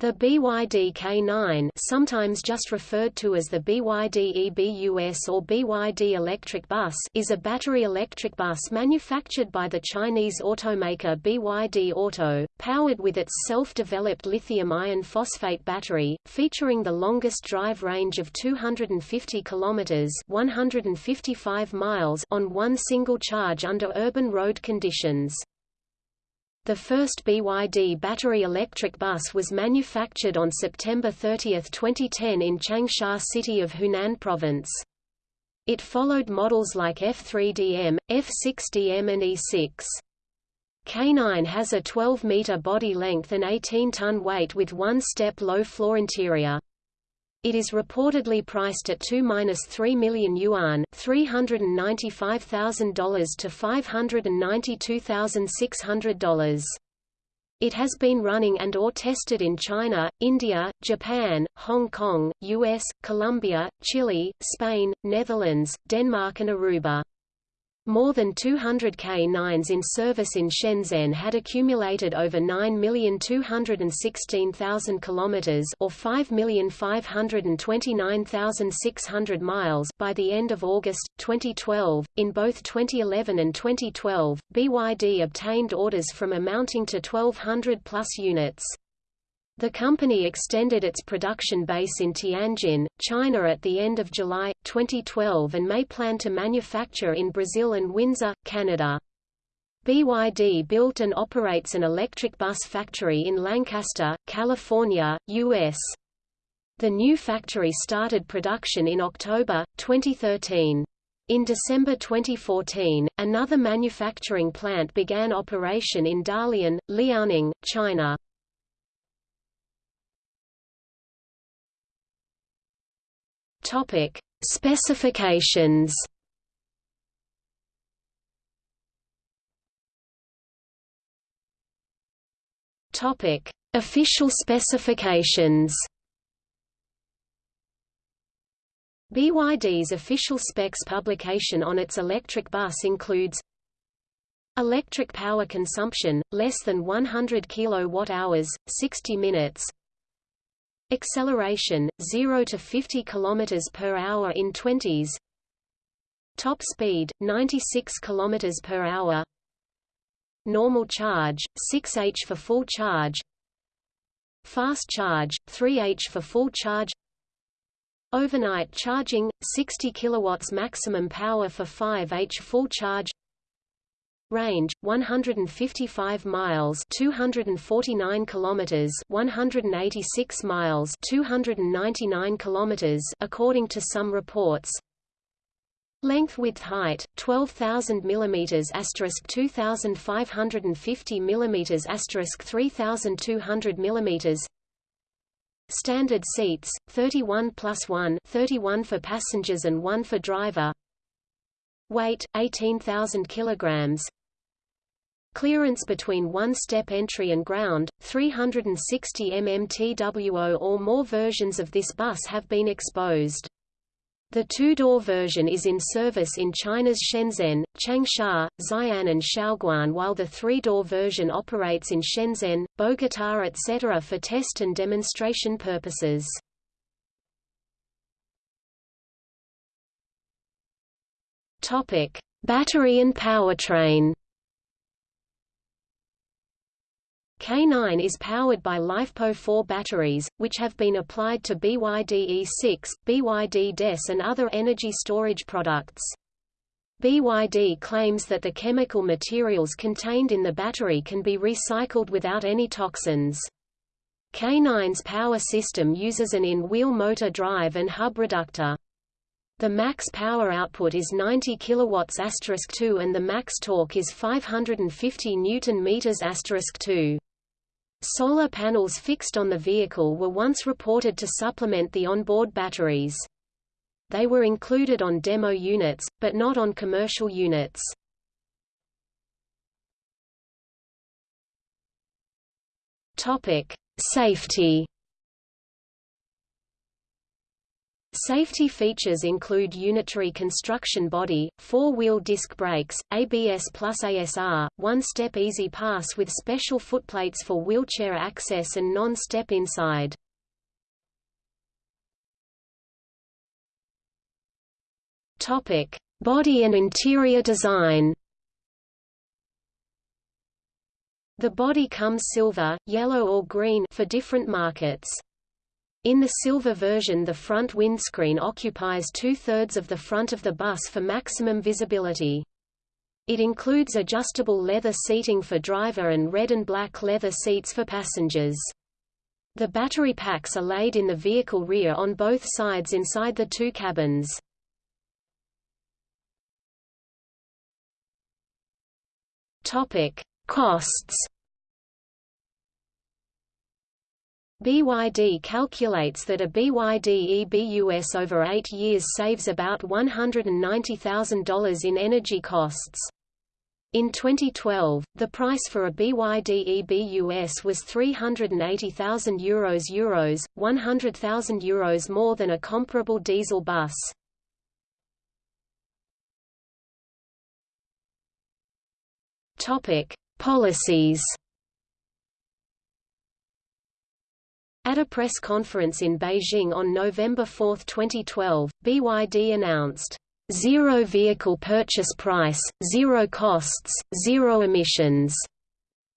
The BYD K9 sometimes just referred to as the BYD EBUS or BYD electric bus is a battery electric bus manufactured by the Chinese automaker BYD Auto, powered with its self-developed lithium iron phosphate battery, featuring the longest drive range of 250 km 155 miles on one single charge under urban road conditions. The first BYD battery electric bus was manufactured on September 30, 2010 in Changsha city of Hunan province. It followed models like F3DM, F6DM and E6. K9 has a 12-meter body length and 18-ton weight with one-step low-floor interior. It is reportedly priced at 2-3 million yuan $395,000 to $592,600. It has been running and or tested in China, India, Japan, Hong Kong, US, Colombia, Chile, Spain, Netherlands, Denmark and Aruba. More than 200 K9s in service in Shenzhen had accumulated over 9,216,000 kilometers or 5,529,600 miles by the end of August 2012. In both 2011 and 2012, BYD obtained orders from amounting to 1200 plus units. The company extended its production base in Tianjin, China at the end of July, 2012 and may plan to manufacture in Brazil and Windsor, Canada. BYD built and operates an electric bus factory in Lancaster, California, U.S. The new factory started production in October, 2013. In December 2014, another manufacturing plant began operation in Dalian, Liaoning, China. Topic: Specifications. Topic: Official specifications. BYD's official specs publication on its electric bus includes Electric power consumption, less than 100 kWh, 60 minutes Acceleration 0 to 50 km per hour in 20s. Top speed 96 km per hour. Normal charge 6h for full charge. Fast charge 3h for full charge. Overnight charging 60 kilowatts maximum power for 5h full charge. Range 155 miles 249 kilometers 186 miles 299 kilometers according to some reports. Length width height 12000 mm asterisk 2550 mm asterisk 3200 mm Standard seats 31 plus 1 31 for passengers and 1 for driver. Weight 18000 kilograms Clearance between one-step entry and ground, 360 mm TWO or more versions of this bus have been exposed. The two-door version is in service in China's Shenzhen, Changsha, Xi'an and Shaoguan while the three-door version operates in Shenzhen, Bogota etc. for test and demonstration purposes. Battery and powertrain K9 is powered by LiFePO4 batteries, which have been applied to BYD E6, BYD DES and other energy storage products. BYD claims that the chemical materials contained in the battery can be recycled without any toxins. K9's power system uses an in-wheel motor drive and hub reductor. The max power output is 90 kilowatts 2 and the max torque is 550 newton meters 2. Solar panels fixed on the vehicle were once reported to supplement the onboard batteries. They were included on demo units, but not on commercial units. Topic: Safety. Safety features include unitary construction body, four-wheel disc brakes, ABS plus ASR, one-step easy pass with special footplates for wheelchair access and non-step inside. Topic: Body and interior design. The body comes silver, yellow or green for different markets. In the silver version the front windscreen occupies two-thirds of the front of the bus for maximum visibility. It includes adjustable leather seating for driver and red and black leather seats for passengers. The battery packs are laid in the vehicle rear on both sides inside the two cabins. Topic: Costs BYD calculates that a BYD EBUS over eight years saves about $190,000 in energy costs. In 2012, the price for a BYD EBUS was €380,000 Euros, Euros 100,000 Euros more than a comparable diesel bus. Topic: Policies At a press conference in Beijing on November 4, 2012, BYD announced, Zero vehicle purchase price, zero costs, zero emissions,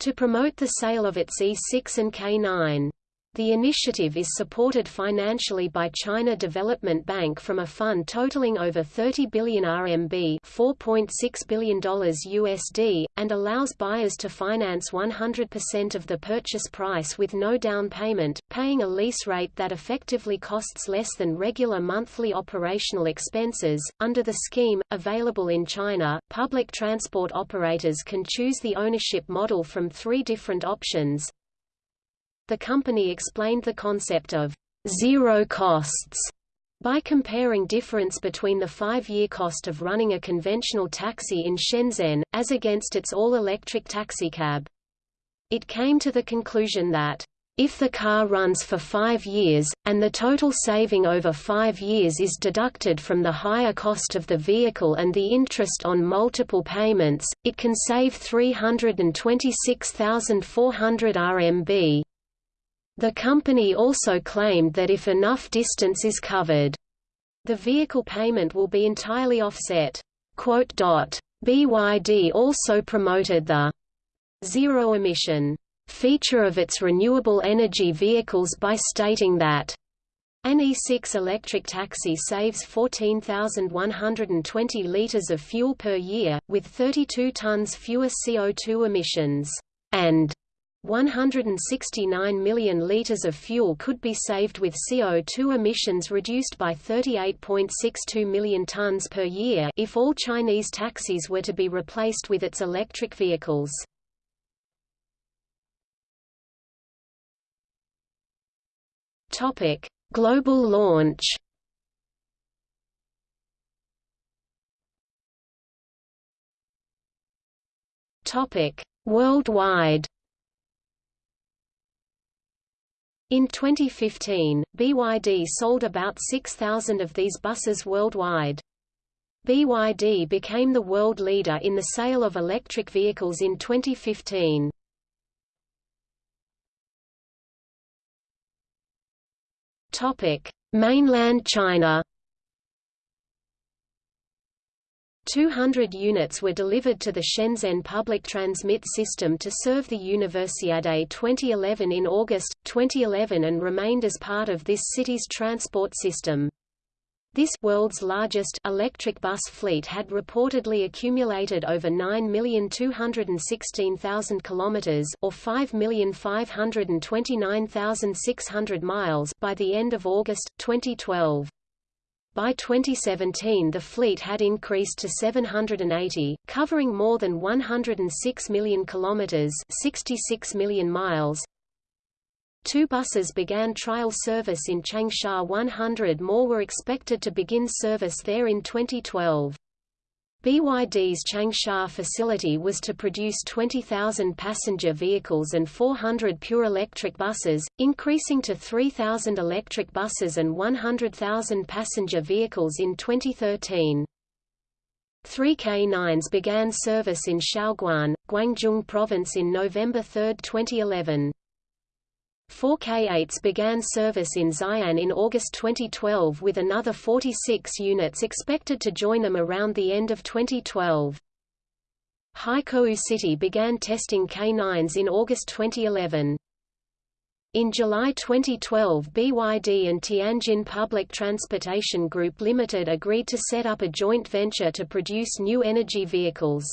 to promote the sale of its E6 and K9. The initiative is supported financially by China Development Bank from a fund totaling over 30 billion RMB $4.6 billion USD, and allows buyers to finance 100% of the purchase price with no down payment, paying a lease rate that effectively costs less than regular monthly operational expenses. Under the scheme, available in China, public transport operators can choose the ownership model from three different options, the company explained the concept of zero costs by comparing difference between the five-year cost of running a conventional taxi in Shenzhen, as against its all-electric taxicab. It came to the conclusion that, if the car runs for five years, and the total saving over five years is deducted from the higher cost of the vehicle and the interest on multiple payments, it can save 326,400 RMB. The company also claimed that if enough distance is covered, the vehicle payment will be entirely offset. BYD also promoted the zero-emission feature of its renewable energy vehicles by stating that an E6 electric taxi saves 14,120 liters of fuel per year, with 32 tons fewer CO2 emissions, and 169 million liters of fuel could be saved with CO2 emissions reduced by 38.62 million tons per year if all Chinese taxis were to be replaced with its electric vehicles. Global launch. Worldwide. In 2015, BYD sold about 6,000 of these buses worldwide. BYD became the world leader in the sale of electric vehicles in 2015. Topic: Mainland China 200 units were delivered to the Shenzhen Public Transmit System to serve the Universiade 2011 in August, 2011 and remained as part of this city's transport system. This world's largest electric bus fleet had reportedly accumulated over 9,216,000 kilometers or 5,529,600 miles by the end of August 2012. By 2017 the fleet had increased to 780, covering more than 106 million kilometers, 66 million miles. Two buses began trial service in Changsha 100 more were expected to begin service there in 2012. BYD's Changsha facility was to produce 20,000 passenger vehicles and 400 pure electric buses, increasing to 3,000 electric buses and 100,000 passenger vehicles in 2013. Three K9s began service in Shaoguan, Guangdong Province in November 3, 2011. Four K8s began service in Xi'an in August 2012 with another 46 units expected to join them around the end of 2012. Haikou City began testing K9s in August 2011. In July 2012 BYD and Tianjin Public Transportation Group Limited agreed to set up a joint venture to produce new energy vehicles.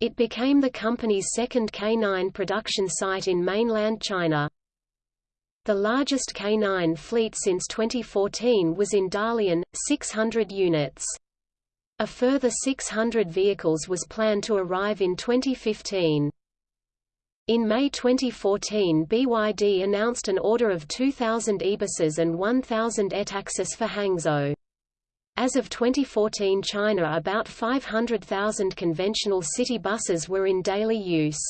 It became the company's second K9 production site in mainland China. The largest K9 fleet since 2014 was in Dalian, 600 units. A further 600 vehicles was planned to arrive in 2015. In May 2014 BYD announced an order of 2,000 e-buses and 1,000 e-taxis for Hangzhou. As of 2014 China about 500,000 conventional city buses were in daily use.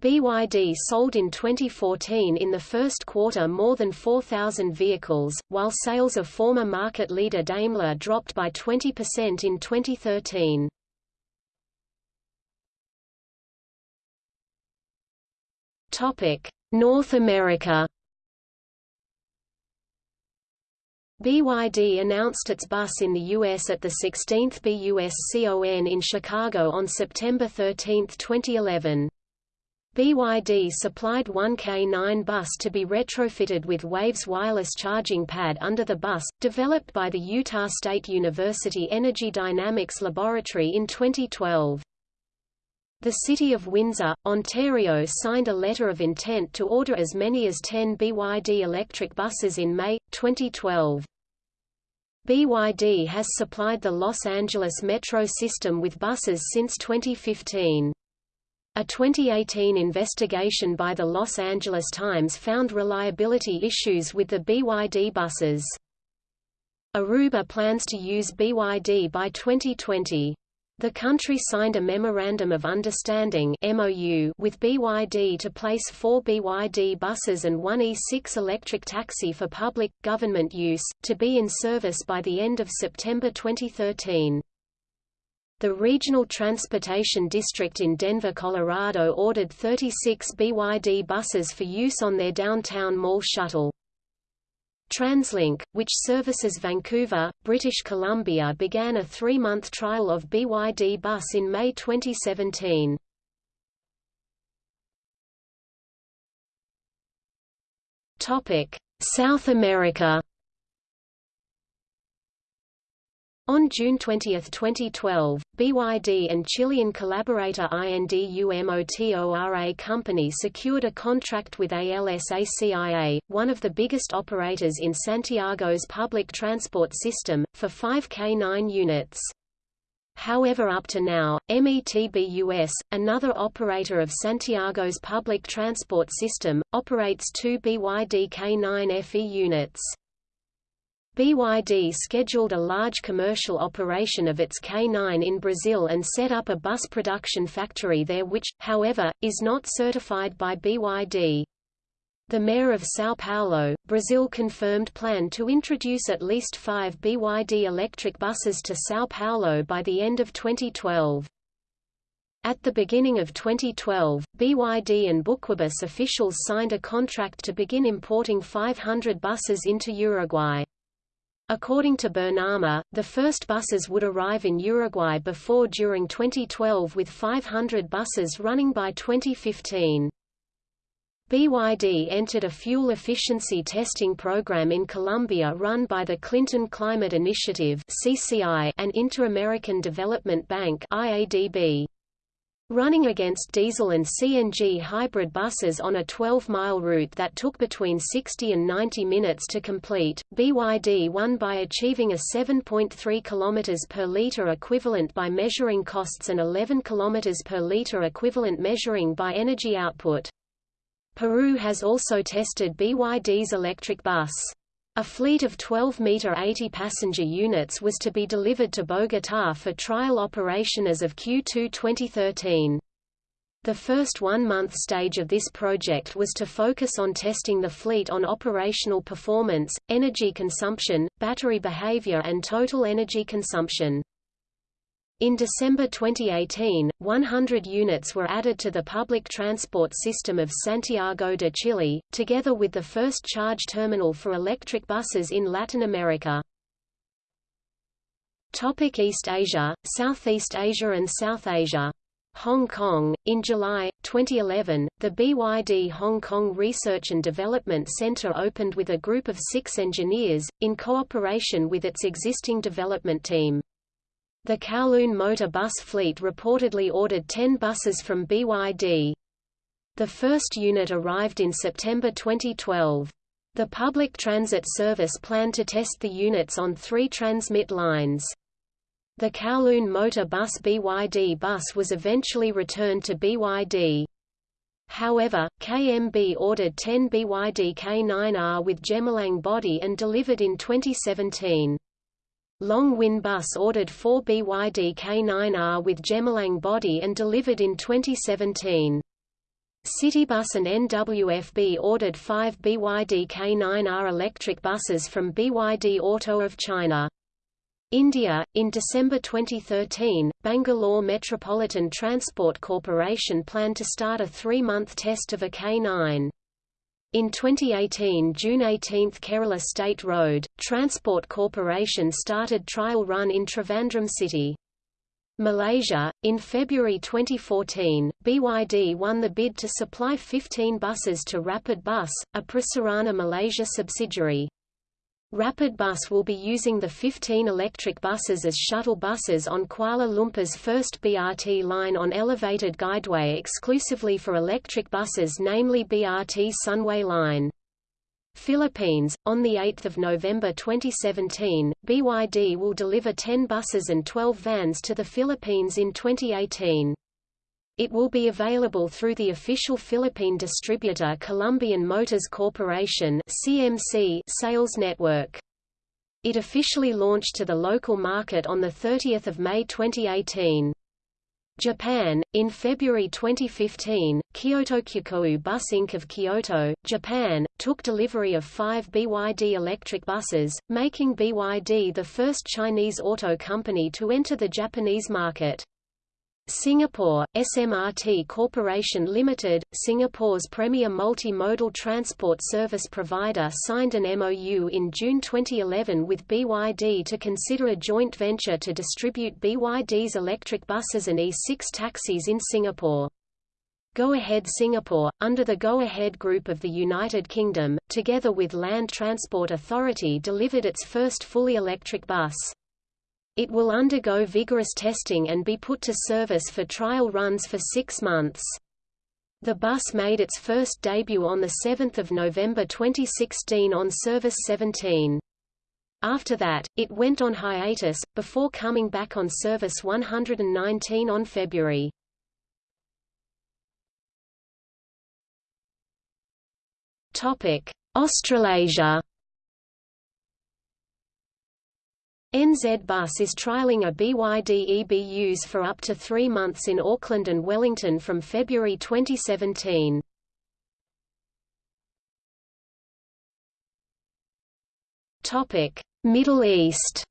BYD sold in 2014 in the first quarter more than 4,000 vehicles, while sales of former market leader Daimler dropped by 20% in 2013. Topic: North America. BYD announced its bus in the U.S. at the 16th BUSCON in Chicago on September 13, 2011. BYD supplied one K9 bus to be retrofitted with WAVE's wireless charging pad under the bus, developed by the Utah State University Energy Dynamics Laboratory in 2012. The City of Windsor, Ontario signed a letter of intent to order as many as 10 BYD electric buses in May, 2012. BYD has supplied the Los Angeles metro system with buses since 2015. A 2018 investigation by the Los Angeles Times found reliability issues with the BYD buses. Aruba plans to use BYD by 2020. The country signed a Memorandum of Understanding MOU with BYD to place four BYD buses and one E6 electric taxi for public, government use, to be in service by the end of September 2013. The Regional Transportation District in Denver, Colorado ordered 36 BYD buses for use on their downtown mall shuttle. TransLink, which services Vancouver, British Columbia began a three-month trial of BYD Bus in May 2017. South America On June 20, 2012, BYD and Chilean collaborator INDUMOTORA Company secured a contract with ALSACIA, one of the biggest operators in Santiago's public transport system, for 5 K9 units. However up to now, METBUS, another operator of Santiago's public transport system, operates two BYD K9 FE units. BYD scheduled a large commercial operation of its K9 in Brazil and set up a bus production factory there which, however, is not certified by BYD. The mayor of São Paulo, Brazil confirmed plan to introduce at least five BYD electric buses to São Paulo by the end of 2012. At the beginning of 2012, BYD and Buquebus officials signed a contract to begin importing 500 buses into Uruguay. According to Bernama, the first buses would arrive in Uruguay before during 2012 with 500 buses running by 2015. BYD entered a fuel efficiency testing program in Colombia run by the Clinton Climate Initiative (CCI) and Inter-American Development Bank (IADB). Running against diesel and CNG hybrid buses on a 12-mile route that took between 60 and 90 minutes to complete, BYD won by achieving a 7.3 km per liter equivalent by measuring costs and 11 km per liter equivalent measuring by energy output. Peru has also tested BYD's electric bus. A fleet of 12-meter 80-passenger units was to be delivered to Bogotá for trial operation as of Q2 2013. The first one-month stage of this project was to focus on testing the fleet on operational performance, energy consumption, battery behavior and total energy consumption. In December 2018, 100 units were added to the public transport system of Santiago de Chile, together with the first charge terminal for electric buses in Latin America. Topic East Asia, Southeast Asia and South Asia Hong Kong. In July 2011, the BYD Hong Kong Research and Development Center opened with a group of six engineers, in cooperation with its existing development team. The Kowloon motor bus fleet reportedly ordered 10 buses from BYD. The first unit arrived in September 2012. The public transit service planned to test the units on three transmit lines. The Kowloon Motor Bus BYD bus was eventually returned to BYD. However, KMB ordered 10 BYD K9R with Gemilang body and delivered in 2017. Long Win Bus ordered 4 BYD K9R with Gemilang body and delivered in 2017. Citybus and NWFB ordered 5 BYD K9R electric buses from BYD Auto of China. India, in December 2013, Bangalore Metropolitan Transport Corporation planned to start a three-month test of a K9. In 2018 June 18 Kerala State Road, Transport Corporation started trial run in Trivandrum city. Malaysia, in February 2014, BYD won the bid to supply 15 buses to Rapid Bus, a Prasarana Malaysia subsidiary. Rapid Bus will be using the 15 electric buses as shuttle buses on Kuala Lumpur's first BRT line on elevated guideway exclusively for electric buses namely BRT Sunway Line. Philippines, on 8 November 2017, BYD will deliver 10 buses and 12 vans to the Philippines in 2018. It will be available through the official Philippine distributor Columbian Motors Corporation (CMC) sales network. It officially launched to the local market on 30 May 2018. Japan, in February 2015, Kyoto Kyukou Bus Inc. of Kyoto, Japan, took delivery of five BYD electric buses, making BYD the first Chinese auto company to enter the Japanese market. Singapore, SMRT Corporation Limited, Singapore's premier multimodal transport service provider signed an MOU in June 2011 with BYD to consider a joint venture to distribute BYD's electric buses and E6 taxis in Singapore. Go Ahead Singapore, under the Go Ahead Group of the United Kingdom, together with Land Transport Authority delivered its first fully electric bus. It will undergo vigorous testing and be put to service for trial runs for six months. The bus made its first debut on 7 November 2016 on Service 17. After that, it went on hiatus, before coming back on Service 119 on February. Australasia NZ Bus is trialling a BYD EBUs for up to three months in Auckland and Wellington from February 2017. Middle East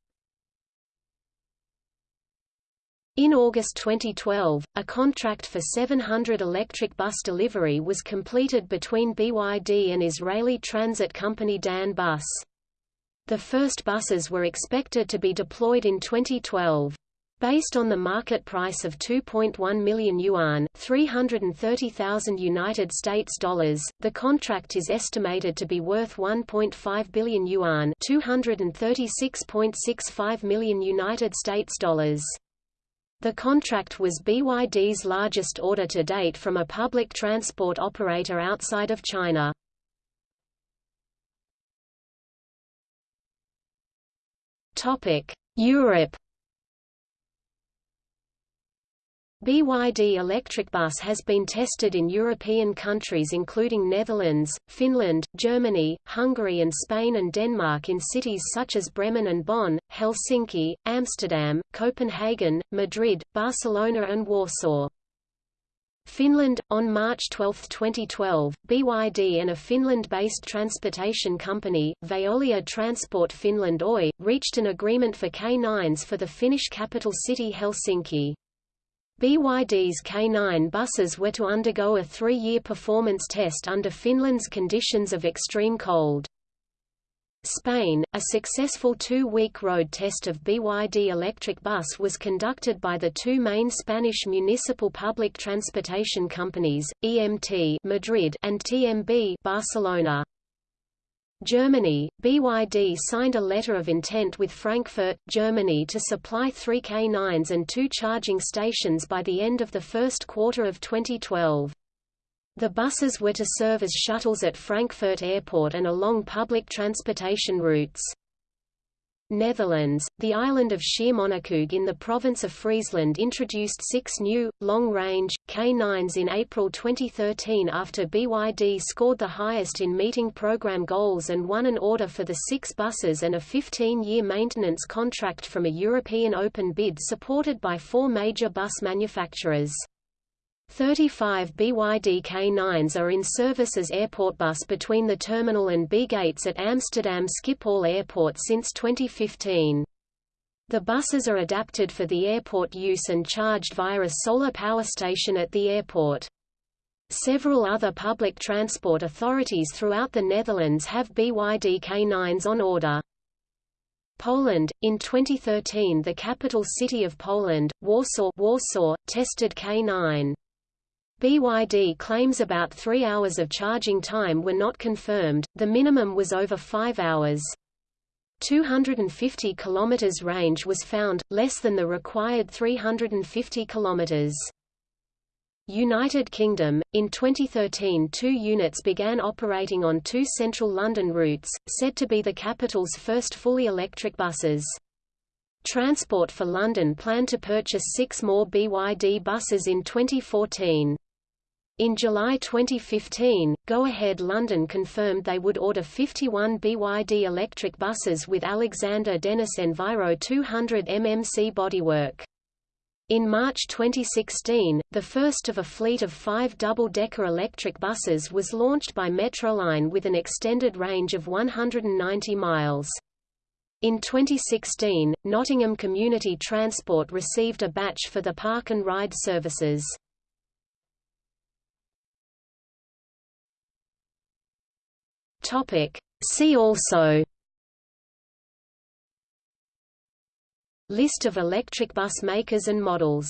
In August 2012, a contract for 700 electric bus delivery was completed between BYD and Israeli transit company Dan Bus. The first buses were expected to be deployed in 2012. Based on the market price of 2.1 million yuan, 330,000 United States dollars, the contract is estimated to be worth 1.5 billion yuan, 236.65 million United States dollars. The contract was BYD's largest order to date from a public transport operator outside of China. Europe. BYD electric bus has been tested in European countries including Netherlands, Finland, Germany, Hungary and Spain and Denmark in cities such as Bremen and Bonn, Helsinki, Amsterdam, Copenhagen, Madrid, Barcelona and Warsaw. Finland. On March 12, 2012, BYD and a Finland-based transportation company, Veolia Transport Finland Oy, reached an agreement for K9s for the Finnish capital city Helsinki. BYD's K9 buses were to undergo a three-year performance test under Finland's conditions of extreme cold. Spain, a successful two-week road test of BYD electric bus was conducted by the two main Spanish municipal public transportation companies, EMT Madrid and TMB Barcelona. Germany, BYD signed a letter of intent with Frankfurt, Germany to supply three K9s and two charging stations by the end of the first quarter of 2012. The buses were to serve as shuttles at Frankfurt Airport and along public transportation routes. Netherlands, the island of Schiermonnikoog in the province of Friesland introduced six new, long-range, K9s in April 2013 after BYD scored the highest in meeting program goals and won an order for the six buses and a 15-year maintenance contract from a European open bid supported by four major bus manufacturers. 35 BYD K9s are in service as airport bus between the terminal and B gates at Amsterdam Schiphol Airport since 2015. The buses are adapted for the airport use and charged via a solar power station at the airport. Several other public transport authorities throughout the Netherlands have BYD K9s on order. Poland In 2013 the capital city of Poland, Warsaw, Warsaw tested K9. BYD claims about three hours of charging time were not confirmed, the minimum was over five hours. 250 km range was found, less than the required 350 km. United Kingdom, in 2013 two units began operating on two central London routes, said to be the capital's first fully electric buses. Transport for London planned to purchase six more BYD buses in 2014. In July 2015, Go Ahead London confirmed they would order 51 BYD electric buses with Alexander Dennis Enviro 200 mmc bodywork. In March 2016, the first of a fleet of five double-decker electric buses was launched by Metroline with an extended range of 190 miles. In 2016, Nottingham Community Transport received a batch for the park and ride services. Topic. See also List of electric bus makers and models